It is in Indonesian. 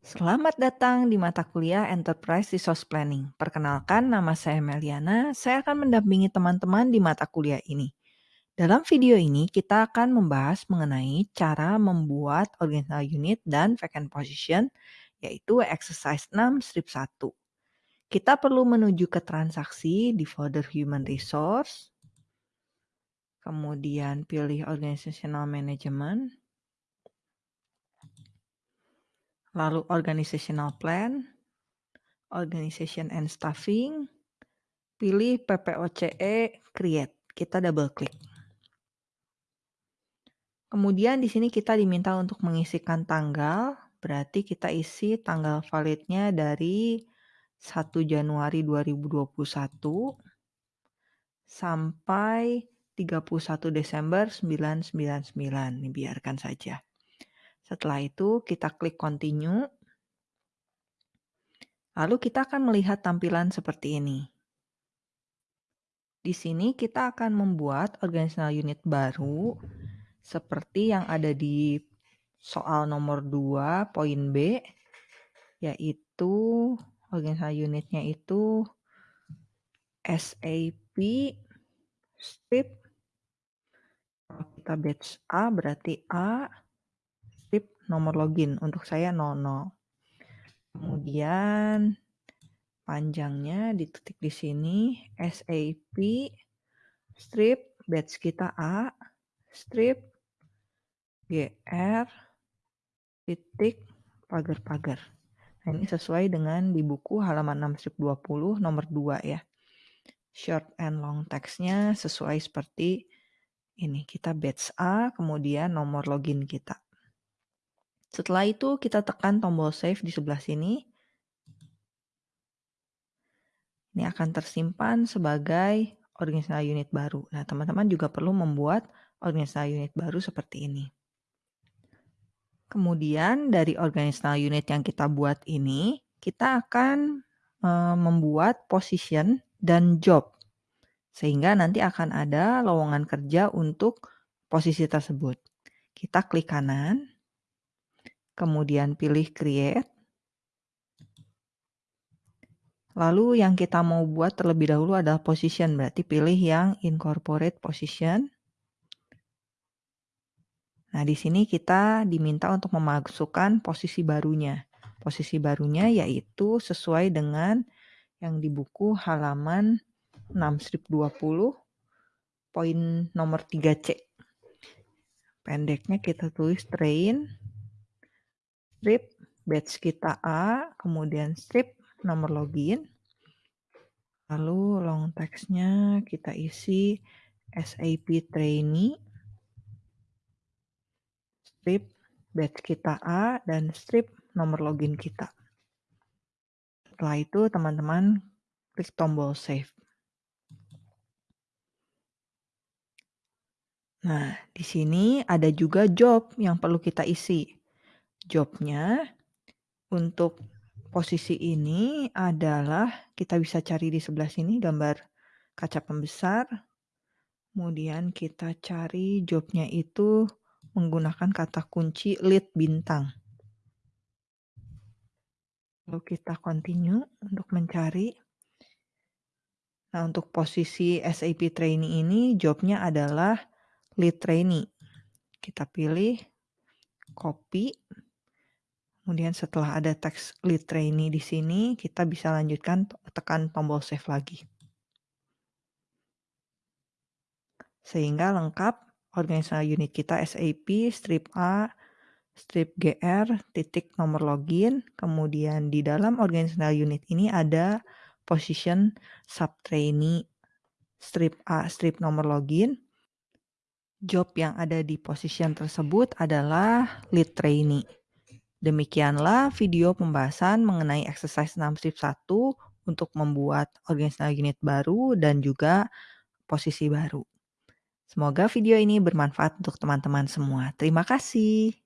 Selamat datang di mata kuliah Enterprise Resource Planning. Perkenalkan, nama saya Meliana. Saya akan mendampingi teman-teman di mata kuliah ini. Dalam video ini, kita akan membahas mengenai cara membuat organizational unit dan vacant position, yaitu exercise 6 strip 1. Kita perlu menuju ke transaksi di folder Human Resource, kemudian pilih Organizational Management, lalu organizational plan, organization and staffing, pilih PPOCE create. Kita double klik. Kemudian di sini kita diminta untuk mengisikan tanggal, berarti kita isi tanggal validnya dari 1 Januari 2021 sampai 31 Desember 999. Ini biarkan saja. Setelah itu kita klik continue. Lalu kita akan melihat tampilan seperti ini. Di sini kita akan membuat organizational unit baru seperti yang ada di soal nomor 2 poin B yaitu organizational unitnya itu SAP strip kita batch A berarti A nomor login. Untuk saya 00. Kemudian panjangnya dititik di sini SAP strip batch kita A strip GR titik pagar-pagar. Nah, ini sesuai dengan di buku halaman 6 strip 20 nomor 2 ya. Short and long textnya sesuai seperti ini. Kita batch A, kemudian nomor login kita. Setelah itu kita tekan tombol save di sebelah sini. Ini akan tersimpan sebagai organizational unit baru. Nah, teman-teman juga perlu membuat organizational unit baru seperti ini. Kemudian dari organizational unit yang kita buat ini, kita akan e, membuat position dan job. Sehingga nanti akan ada lowongan kerja untuk posisi tersebut. Kita klik kanan kemudian pilih create. Lalu yang kita mau buat terlebih dahulu adalah position, berarti pilih yang incorporate position. Nah, di sini kita diminta untuk memasukkan posisi barunya. Posisi barunya yaitu sesuai dengan yang di buku halaman 6 strip 20 poin nomor 3C. Pendeknya kita tulis train strip batch kita A, kemudian strip nomor login. Lalu long textnya kita isi SAP trainee, strip batch kita A, dan strip nomor login kita. Setelah itu teman-teman klik tombol save. Nah, di sini ada juga job yang perlu kita isi jobnya untuk posisi ini adalah kita bisa cari di sebelah sini gambar kaca pembesar. Kemudian kita cari jobnya itu menggunakan kata kunci lead bintang. Lalu kita continue untuk mencari. Nah, untuk posisi SAP trainee ini jobnya adalah lead trainee. Kita pilih, copy, Kemudian setelah ada teks lead trainee di sini, kita bisa lanjutkan tekan tombol save lagi. Sehingga lengkap organisational unit kita SAP, strip A, strip GR, titik nomor login, kemudian di dalam organisational unit ini ada position sub trainee, strip A, strip nomor login. Job yang ada di position tersebut adalah lead trainee. Demikianlah video pembahasan mengenai exercise 6 strip 1 untuk membuat organizational unit baru dan juga posisi baru. Semoga video ini bermanfaat untuk teman-teman semua. Terima kasih.